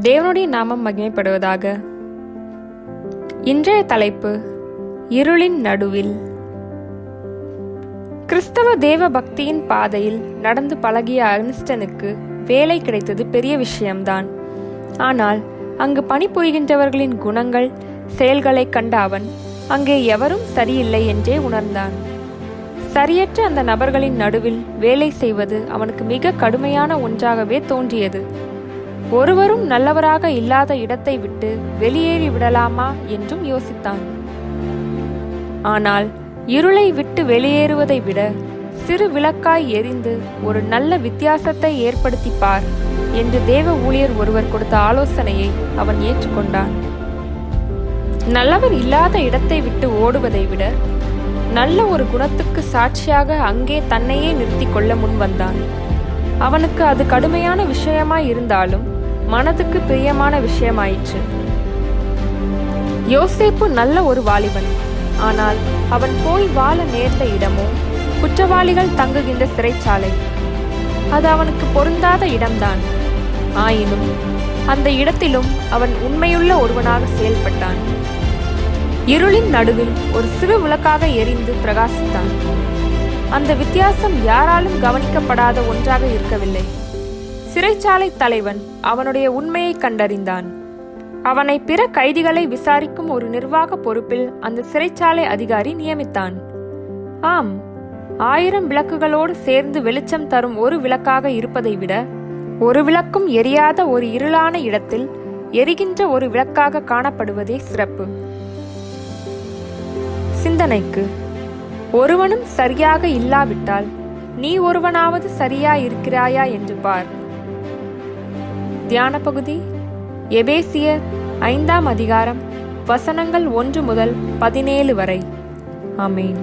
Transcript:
தேவனுடைய நாமம் மகிமைப்படுவதாக. இன்றைய தலைப்பு இருளின் நடுவில். கிறிஸ்தவ தேவ பக்தியின் பாதையில் நடந்து பழகிய அர்னிஸ்டனுக்கு வேலை கிடைத்தது பெரிய விஷயம்தான். ஆனால் அங்கு பணிபுரிகின்றவர்களின் குணங்கள் செயல்களை கண்ட அவன் அங்கே எவரும் சரியில்லை என்றே உணர்ந்தான். சரியற்ற அந்த நபர்களின் நடுவில் வேலை செய்வது அவனுக்கு மிக கடுமையான ஒன்றாகவே தோன்றியது. ஒருவரும் நல்லவராக இல்லாத இடத்தை விட்டு வெளியேறி விடலாமா என்றும் யோசித்தான். ஆனால் இருளை விட்டு வெளியேறுவதை விட சிறு விளக்காய் எரிந்து ஒரு நல்ல வித்தியாசத்தை ஏற்படுத்தி பார் என்று தேவ ஊழியர் ஒருவர் கொடுத்த ஆலோசனையை அவன் ஏற்றுக்கொண்டான். நல்லவர் இல்லாத இடத்தை விட்டு ஓடுவதை விட நல்ல ஒரு குணத்துக்கு சாட்சியாக அங்கே தன்னையே நிறுத்தி கொள்ள முன் வந்தான். அவனுக்கு அது கடுமையான விஷயமாய் இருந்தாலும் மனதுக்கு பிரியமான விஷயமாயிற்று. யோசேப்பு நல்ல ஒரு வாலிபன். ஆனால் அவன் போய் வாழ நேர்ந்த இடமோ குற்றவாளிகள் தங்குகின்ற சிறைச்சாலை. அது அவனுக்கு பொருந்தாத இடம்தான். ஆயினும் அந்த இடத்திலும் அவன் உண்மையுள்ள ஒருவனாக செயல்பட்டான். இருளின் நடுவில் ஒரு சிறு விளக்காக எரிந்து பிரகாசித்தான். அந்த வித்தியாசம் யாராலும் கவனிக்கப்படாத ஒன்றாக இருக்கவில்லை. சிறைச்சாலை தலைவன் அவனுடைய உண்மையை கண்டறிந்தான். அவனை பிற கைதிகளை விசாரிக்கும் ஒரு நிர்வாக பொறுப்பில் அந்த சிறைச்சாலை அதிகாரி நியமித்தான். ஆம் ஆயிரம் விளக்குகளோடு சேர்ந்து வெளிச்சம் தரும் ஒரு விளக்காக இருப்பதை விட ஒரு விளக்கும் எரியாத ஒரு இருளான இடத்தில் எரிகின்ற ஒரு விளக்காக காணப்படுவதே சிறப்பு. சிந்தனைக்கு. ஒருவனும் சரியாக இல்லாவிட்டால் நீ ஒருவனாவது சரியா இருக்கிறாயா என்று பார். தியான பகுதி எபேசியர் ஐந்தாம் அதிகாரம் வசனங்கள் ஒன்று முதல் பதினேழு வரை. ஆமேன்.